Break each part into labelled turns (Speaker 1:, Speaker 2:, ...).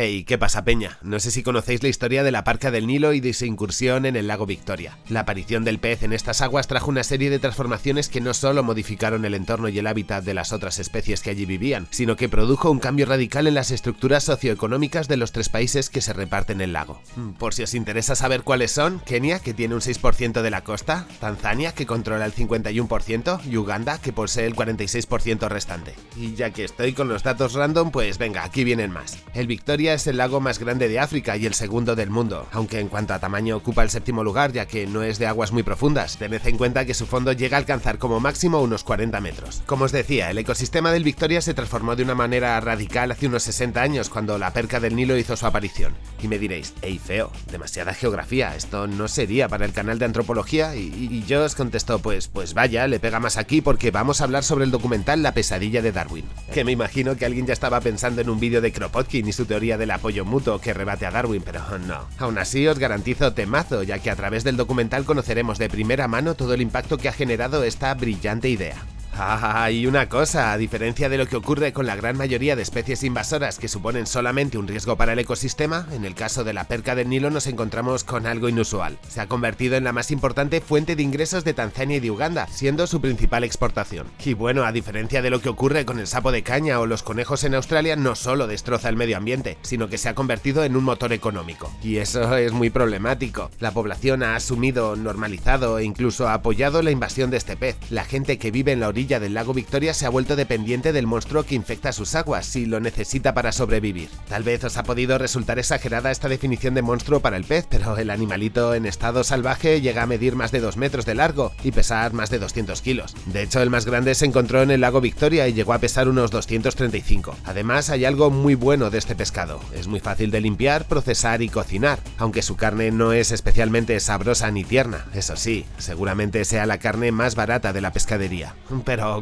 Speaker 1: Hey, ¿qué pasa peña? No sé si conocéis la historia de la Parca del Nilo y de su incursión en el lago Victoria. La aparición del pez en estas aguas trajo una serie de transformaciones que no solo modificaron el entorno y el hábitat de las otras especies que allí vivían, sino que produjo un cambio radical en las estructuras socioeconómicas de los tres países que se reparten el lago. Mm, por si os interesa saber cuáles son, Kenia, que tiene un 6% de la costa, Tanzania, que controla el 51%, y Uganda, que posee el 46% restante. Y ya que estoy con los datos random, pues venga, aquí vienen más. El Victoria es el lago más grande de África y el segundo del mundo, aunque en cuanto a tamaño ocupa el séptimo lugar ya que no es de aguas muy profundas, tened en cuenta que su fondo llega a alcanzar como máximo unos 40 metros. Como os decía, el ecosistema del Victoria se transformó de una manera radical hace unos 60 años cuando la perca del Nilo hizo su aparición. Y me diréis, ey feo, demasiada geografía, esto no sería para el canal de antropología y, y yo os contesto, pues, pues vaya, le pega más aquí porque vamos a hablar sobre el documental La pesadilla de Darwin, que me imagino que alguien ya estaba pensando en un vídeo de Kropotkin y su teoría del apoyo mutuo que rebate a Darwin, pero no. Aún así os garantizo temazo, ya que a través del documental conoceremos de primera mano todo el impacto que ha generado esta brillante idea. Ah, y una cosa, a diferencia de lo que ocurre con la gran mayoría de especies invasoras que suponen solamente un riesgo para el ecosistema, en el caso de la perca del Nilo nos encontramos con algo inusual. Se ha convertido en la más importante fuente de ingresos de Tanzania y de Uganda, siendo su principal exportación. Y bueno, a diferencia de lo que ocurre con el sapo de caña o los conejos en Australia, no solo destroza el medio ambiente, sino que se ha convertido en un motor económico. Y eso es muy problemático. La población ha asumido, normalizado e incluso ha apoyado la invasión de este pez. La gente que vive en la orilla del lago Victoria se ha vuelto dependiente del monstruo que infecta sus aguas y lo necesita para sobrevivir. Tal vez os ha podido resultar exagerada esta definición de monstruo para el pez, pero el animalito en estado salvaje llega a medir más de 2 metros de largo y pesar más de 200 kilos. De hecho, el más grande se encontró en el lago Victoria y llegó a pesar unos 235. Además, hay algo muy bueno de este pescado. Es muy fácil de limpiar, procesar y cocinar, aunque su carne no es especialmente sabrosa ni tierna. Eso sí, seguramente sea la carne más barata de la pescadería.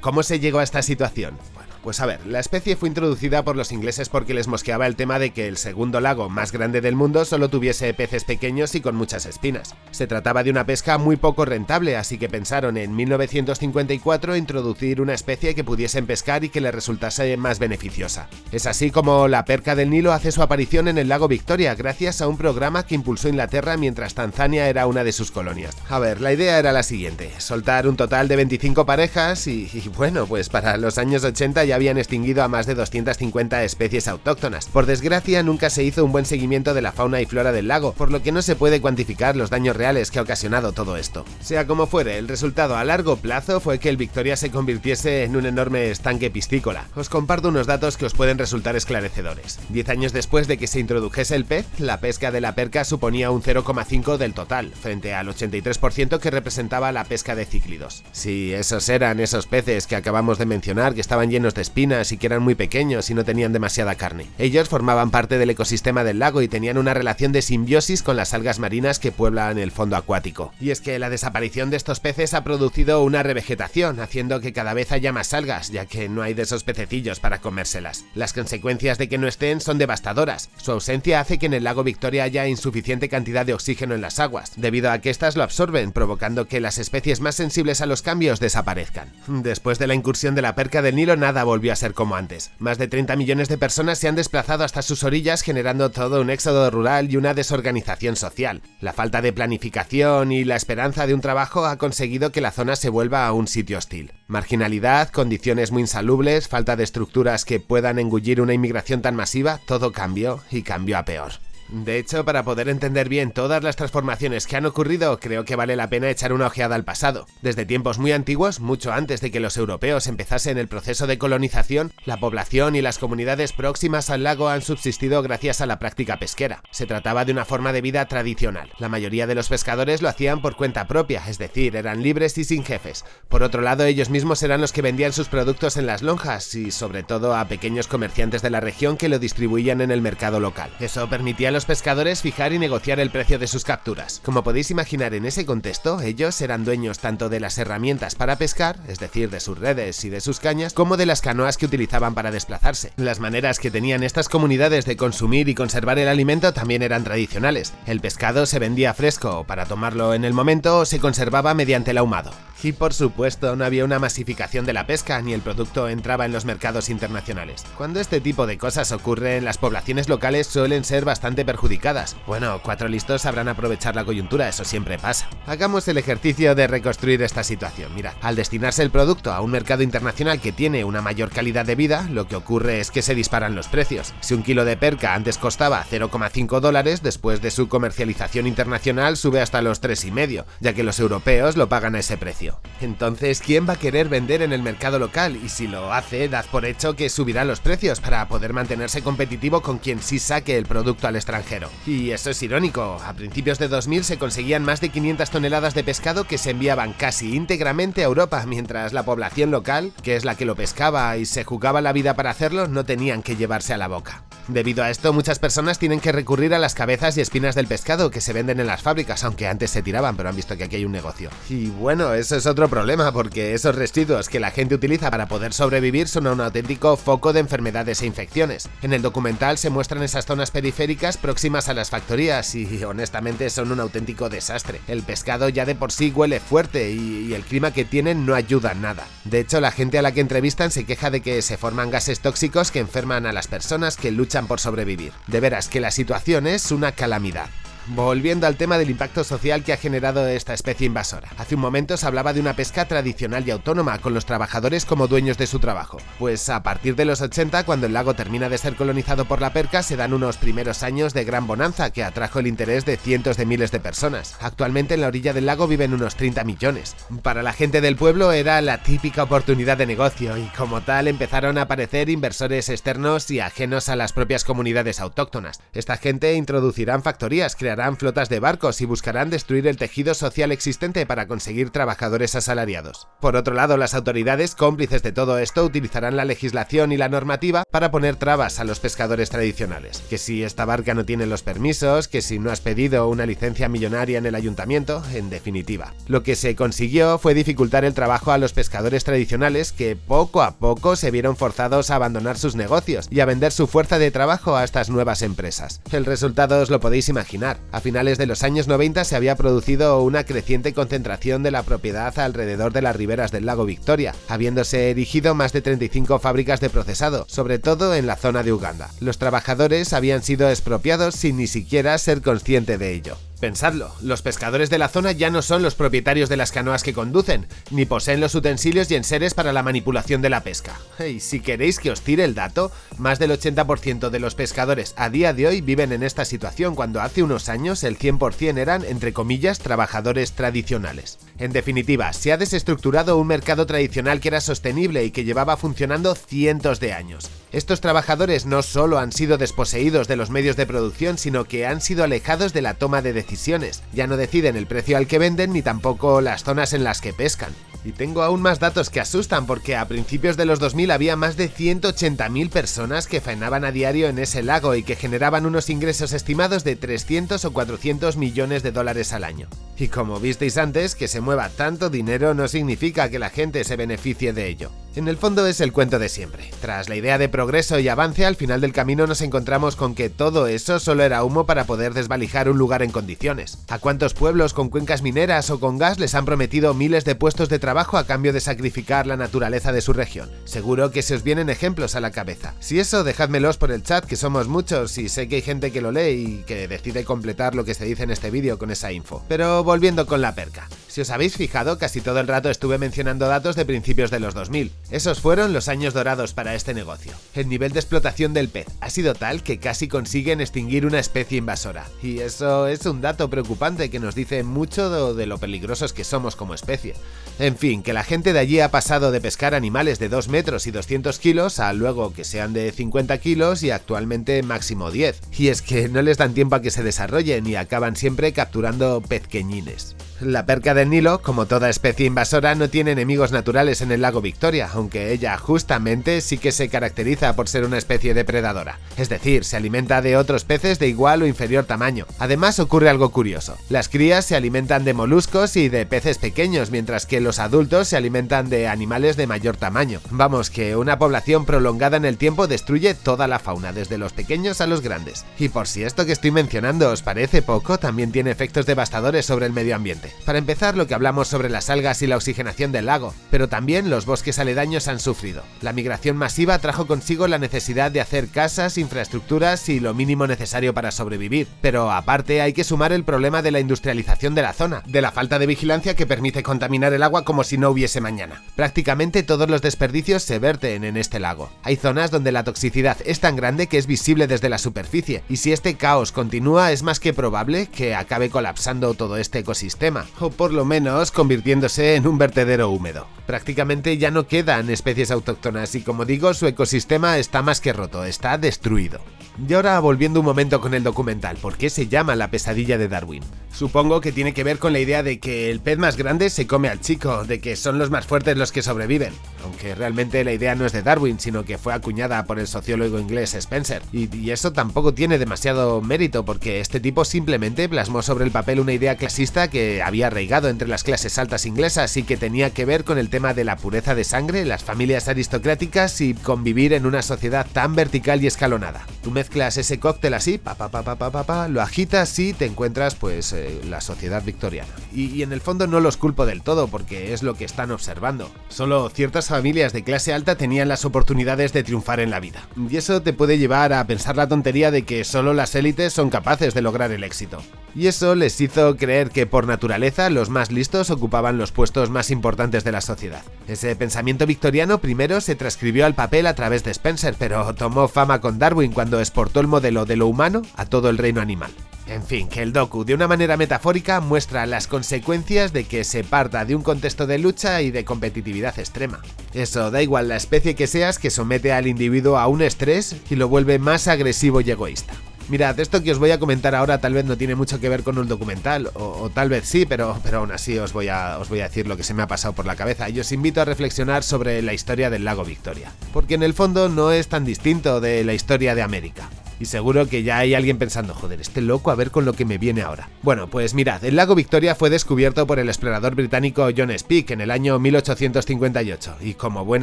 Speaker 1: ¿Cómo se llegó a esta situación? Pues a ver, la especie fue introducida por los ingleses porque les mosqueaba el tema de que el segundo lago más grande del mundo solo tuviese peces pequeños y con muchas espinas. Se trataba de una pesca muy poco rentable, así que pensaron en 1954 introducir una especie que pudiesen pescar y que les resultase más beneficiosa. Es así como la perca del Nilo hace su aparición en el lago Victoria gracias a un programa que impulsó Inglaterra mientras Tanzania era una de sus colonias. A ver, la idea era la siguiente, soltar un total de 25 parejas y, bueno, pues para los años 80 ya habían extinguido a más de 250 especies autóctonas. Por desgracia, nunca se hizo un buen seguimiento de la fauna y flora del lago, por lo que no se puede cuantificar los daños reales que ha ocasionado todo esto. Sea como fuere, el resultado a largo plazo fue que el Victoria se convirtiese en un enorme estanque piscícola. Os comparto unos datos que os pueden resultar esclarecedores. Diez años después de que se introdujese el pez, la pesca de la perca suponía un 0,5 del total, frente al 83% que representaba la pesca de cíclidos. Si esos eran esos peces que acabamos de mencionar que estaban llenos de espinas y que eran muy pequeños y no tenían demasiada carne. Ellos formaban parte del ecosistema del lago y tenían una relación de simbiosis con las algas marinas que pueblan el fondo acuático. Y es que la desaparición de estos peces ha producido una revegetación, haciendo que cada vez haya más algas, ya que no hay de esos pececillos para comérselas. Las consecuencias de que no estén son devastadoras. Su ausencia hace que en el lago Victoria haya insuficiente cantidad de oxígeno en las aguas, debido a que éstas lo absorben, provocando que las especies más sensibles a los cambios desaparezcan. Después de la incursión de la perca del Nilo, nada volvió a ser como antes. Más de 30 millones de personas se han desplazado hasta sus orillas generando todo un éxodo rural y una desorganización social. La falta de planificación y la esperanza de un trabajo ha conseguido que la zona se vuelva a un sitio hostil. Marginalidad, condiciones muy insalubles, falta de estructuras que puedan engullir una inmigración tan masiva, todo cambió y cambió a peor. De hecho, para poder entender bien todas las transformaciones que han ocurrido, creo que vale la pena echar una ojeada al pasado. Desde tiempos muy antiguos, mucho antes de que los europeos empezasen el proceso de colonización, la población y las comunidades próximas al lago han subsistido gracias a la práctica pesquera. Se trataba de una forma de vida tradicional. La mayoría de los pescadores lo hacían por cuenta propia, es decir, eran libres y sin jefes. Por otro lado, ellos mismos eran los que vendían sus productos en las lonjas y sobre todo a pequeños comerciantes de la región que lo distribuían en el mercado local. Eso permitía a los pescadores fijar y negociar el precio de sus capturas. Como podéis imaginar en ese contexto, ellos eran dueños tanto de las herramientas para pescar, es decir, de sus redes y de sus cañas, como de las canoas que utilizaban para desplazarse. Las maneras que tenían estas comunidades de consumir y conservar el alimento también eran tradicionales. El pescado se vendía fresco para tomarlo en el momento o se conservaba mediante el ahumado. Y por supuesto, no había una masificación de la pesca ni el producto entraba en los mercados internacionales. Cuando este tipo de cosas ocurren, las poblaciones locales suelen ser bastante perjudicadas. Bueno, cuatro listos sabrán aprovechar la coyuntura, eso siempre pasa. Hagamos el ejercicio de reconstruir esta situación. Mira, al destinarse el producto a un mercado internacional que tiene una mayor calidad de vida, lo que ocurre es que se disparan los precios. Si un kilo de perca antes costaba 0,5 dólares, después de su comercialización internacional sube hasta los 3,5, ya que los europeos lo pagan a ese precio. Entonces, ¿quién va a querer vender en el mercado local? Y si lo hace, dad por hecho que subirá los precios para poder mantenerse competitivo con quien sí saque el producto al extranjero. Y eso es irónico, a principios de 2000 se conseguían más de 500 toneladas de pescado que se enviaban casi íntegramente a Europa, mientras la población local, que es la que lo pescaba y se jugaba la vida para hacerlo, no tenían que llevarse a la boca. Debido a esto, muchas personas tienen que recurrir a las cabezas y espinas del pescado que se venden en las fábricas, aunque antes se tiraban, pero han visto que aquí hay un negocio. Y bueno, eso es otro problema, porque esos residuos que la gente utiliza para poder sobrevivir son un auténtico foco de enfermedades e infecciones. En el documental se muestran esas zonas periféricas próximas a las factorías y honestamente son un auténtico desastre. El pescado ya de por sí huele fuerte y, y el clima que tienen no ayuda nada. De hecho, la gente a la que entrevistan se queja de que se forman gases tóxicos que enferman a las personas que luchan por sobrevivir. De veras que la situación es una calamidad. Volviendo al tema del impacto social que ha generado esta especie invasora. Hace un momento se hablaba de una pesca tradicional y autónoma, con los trabajadores como dueños de su trabajo. Pues a partir de los 80, cuando el lago termina de ser colonizado por la perca, se dan unos primeros años de gran bonanza que atrajo el interés de cientos de miles de personas. Actualmente en la orilla del lago viven unos 30 millones. Para la gente del pueblo era la típica oportunidad de negocio y como tal empezaron a aparecer inversores externos y ajenos a las propias comunidades autóctonas. Esta gente introducirán factorías, crearán flotas de barcos y buscarán destruir el tejido social existente para conseguir trabajadores asalariados. Por otro lado, las autoridades, cómplices de todo esto, utilizarán la legislación y la normativa para poner trabas a los pescadores tradicionales. Que si esta barca no tiene los permisos, que si no has pedido una licencia millonaria en el ayuntamiento, en definitiva. Lo que se consiguió fue dificultar el trabajo a los pescadores tradicionales que poco a poco se vieron forzados a abandonar sus negocios y a vender su fuerza de trabajo a estas nuevas empresas. El resultado os lo podéis imaginar. A finales de los años 90 se había producido una creciente concentración de la propiedad alrededor de las riberas del lago Victoria, habiéndose erigido más de 35 fábricas de procesado, sobre todo en la zona de Uganda. Los trabajadores habían sido expropiados sin ni siquiera ser consciente de ello. Pensadlo, los pescadores de la zona ya no son los propietarios de las canoas que conducen, ni poseen los utensilios y enseres para la manipulación de la pesca. Y si queréis que os tire el dato, más del 80% de los pescadores a día de hoy viven en esta situación cuando hace unos años el 100% eran, entre comillas, trabajadores tradicionales. En definitiva, se ha desestructurado un mercado tradicional que era sostenible y que llevaba funcionando cientos de años. Estos trabajadores no solo han sido desposeídos de los medios de producción, sino que han sido alejados de la toma de decisiones. Ya no deciden el precio al que venden ni tampoco las zonas en las que pescan. Y tengo aún más datos que asustan porque a principios de los 2000 había más de 180.000 personas que faenaban a diario en ese lago y que generaban unos ingresos estimados de 300 o 400 millones de dólares al año. Y como visteis antes, que se mueva tanto dinero no significa que la gente se beneficie de ello. En el fondo es el cuento de siempre. Tras la idea de progreso y avance, al final del camino nos encontramos con que todo eso solo era humo para poder desvalijar un lugar en condiciones. ¿A cuántos pueblos con cuencas mineras o con gas les han prometido miles de puestos de trabajo a cambio de sacrificar la naturaleza de su región? Seguro que se os vienen ejemplos a la cabeza. Si eso, dejádmelos por el chat, que somos muchos y sé que hay gente que lo lee y que decide completar lo que se dice en este vídeo con esa info. Pero volviendo con la perca. Si os habéis fijado, casi todo el rato estuve mencionando datos de principios de los 2000. Esos fueron los años dorados para este negocio. El nivel de explotación del pez ha sido tal que casi consiguen extinguir una especie invasora. Y eso es un dato preocupante que nos dice mucho de lo peligrosos que somos como especie. En fin, que la gente de allí ha pasado de pescar animales de 2 metros y 200 kilos a luego que sean de 50 kilos y actualmente máximo 10. Y es que no les dan tiempo a que se desarrollen y acaban siempre capturando pezqueñines. La perca del Nilo, como toda especie invasora, no tiene enemigos naturales en el lago Victoria, aunque ella justamente sí que se caracteriza por ser una especie depredadora. Es decir, se alimenta de otros peces de igual o inferior tamaño. Además ocurre algo curioso. Las crías se alimentan de moluscos y de peces pequeños, mientras que los adultos se alimentan de animales de mayor tamaño. Vamos, que una población prolongada en el tiempo destruye toda la fauna, desde los pequeños a los grandes. Y por si esto que estoy mencionando os parece poco, también tiene efectos devastadores sobre el medio ambiente. Para empezar, lo que hablamos sobre las algas y la oxigenación del lago, pero también los bosques aledaños han sufrido. La migración masiva trajo consigo la necesidad de hacer casas, infraestructuras y lo mínimo necesario para sobrevivir, pero aparte hay que sumar el problema de la industrialización de la zona, de la falta de vigilancia que permite contaminar el agua como si no hubiese mañana. Prácticamente todos los desperdicios se verten en este lago. Hay zonas donde la toxicidad es tan grande que es visible desde la superficie, y si este caos continúa es más que probable que acabe colapsando todo este ecosistema, o por lo menos convirtiéndose en un vertedero húmedo. Prácticamente ya no quedan especies autóctonas y como digo, su ecosistema está más que roto, está destruido. Y ahora volviendo un momento con el documental, ¿por qué se llama La pesadilla de Darwin? Supongo que tiene que ver con la idea de que el pez más grande se come al chico, de que son los más fuertes los que sobreviven, aunque realmente la idea no es de Darwin, sino que fue acuñada por el sociólogo inglés Spencer, y, y eso tampoco tiene demasiado mérito porque este tipo simplemente plasmó sobre el papel una idea clasista que había arraigado entre las clases altas inglesas y que tenía que ver con el tema de la pureza de sangre, las familias aristocráticas y convivir en una sociedad tan vertical y escalonada. Tú mezclas ese cóctel así, pa pa pa pa pa pa, lo agitas y te encuentras pues eh, la sociedad victoriana. Y, y en el fondo no los culpo del todo porque es lo que están observando. Solo ciertas familias de clase alta tenían las oportunidades de triunfar en la vida. Y eso te puede llevar a pensar la tontería de que solo las élites son capaces de lograr el éxito. Y eso les hizo creer que por naturaleza los más listos ocupaban los puestos más importantes de la sociedad. Ese pensamiento victoriano primero se transcribió al papel a través de Spencer, pero tomó fama con Darwin cuando exportó el modelo de lo humano a todo el reino animal. En fin, que el docu de una manera metafórica muestra las consecuencias de que se parta de un contexto de lucha y de competitividad extrema. Eso, da igual la especie que seas que somete al individuo a un estrés y lo vuelve más agresivo y egoísta. Mirad, esto que os voy a comentar ahora tal vez no tiene mucho que ver con un documental, o, o, tal vez sí, pero, pero aún así os voy, a, os voy a decir lo que se me ha pasado por la cabeza y os invito a reflexionar sobre la historia del lago Victoria, porque en el fondo no es tan distinto de la historia de América. Y seguro que ya hay alguien pensando, joder, este loco a ver con lo que me viene ahora. Bueno, pues mirad, el lago Victoria fue descubierto por el explorador británico John Speke en el año 1858 y como buen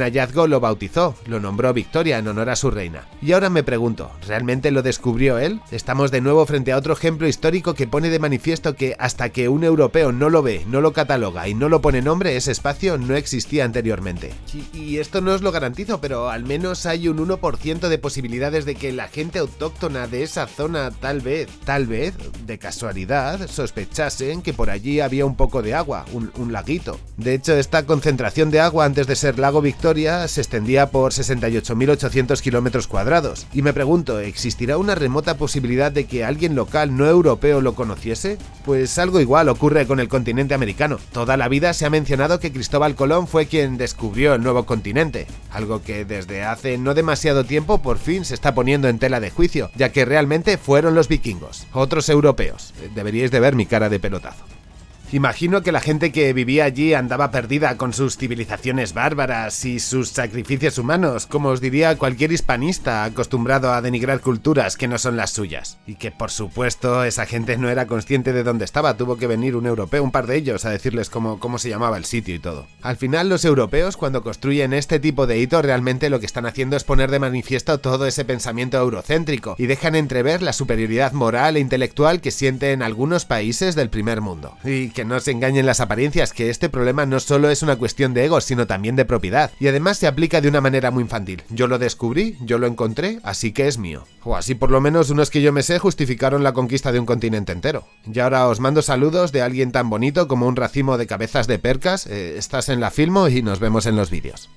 Speaker 1: hallazgo lo bautizó, lo nombró Victoria en honor a su reina. Y ahora me pregunto, ¿realmente lo descubrió él? Estamos de nuevo frente a otro ejemplo histórico que pone de manifiesto que hasta que un europeo no lo ve, no lo cataloga y no lo pone nombre, ese espacio no existía anteriormente. Y, esto no os lo garantizo, pero al menos hay un 1% de posibilidades de que la gente autóctona de esa zona tal vez, tal vez, de casualidad, sospechasen que por allí había un poco de agua, un, un, laguito. De hecho, esta concentración de agua antes de ser lago Victoria se extendía por 68.800 kilómetros cuadrados. Y me pregunto, ¿existirá una remota posibilidad de que alguien local no europeo lo conociese? Pues algo igual ocurre con el continente americano. Toda la vida se ha mencionado que Cristóbal Colón fue quien descubrió el nuevo continente, algo que desde hace no demasiado tiempo por fin se está poniendo en tela de juicio ya que realmente fueron los vikingos, otros europeos. Deberíais de ver mi cara de pelotazo. Imagino que la gente que vivía allí andaba perdida con sus civilizaciones bárbaras y sus sacrificios humanos, como os diría cualquier hispanista acostumbrado a denigrar culturas que no son las suyas. Y que por supuesto esa gente no era consciente de dónde estaba, tuvo que venir un europeo, un par de ellos, a decirles cómo, cómo se llamaba el sitio y todo. Al final los europeos cuando construyen este tipo de hito realmente lo que están haciendo es poner de manifiesto todo ese pensamiento eurocéntrico y dejan entrever la superioridad moral e intelectual que sienten algunos países del primer mundo. Y que no se engañen las apariencias, que este problema no solo es una cuestión de ego, sino también de propiedad. Y además se aplica de una manera muy infantil. Yo lo descubrí, yo lo encontré, así que es mío. O así por lo menos unos que yo me sé justificaron la conquista de un continente entero. Y ahora os mando saludos de alguien tan bonito como un racimo de cabezas de percas. Eh, estás en la filmo y nos vemos en los vídeos.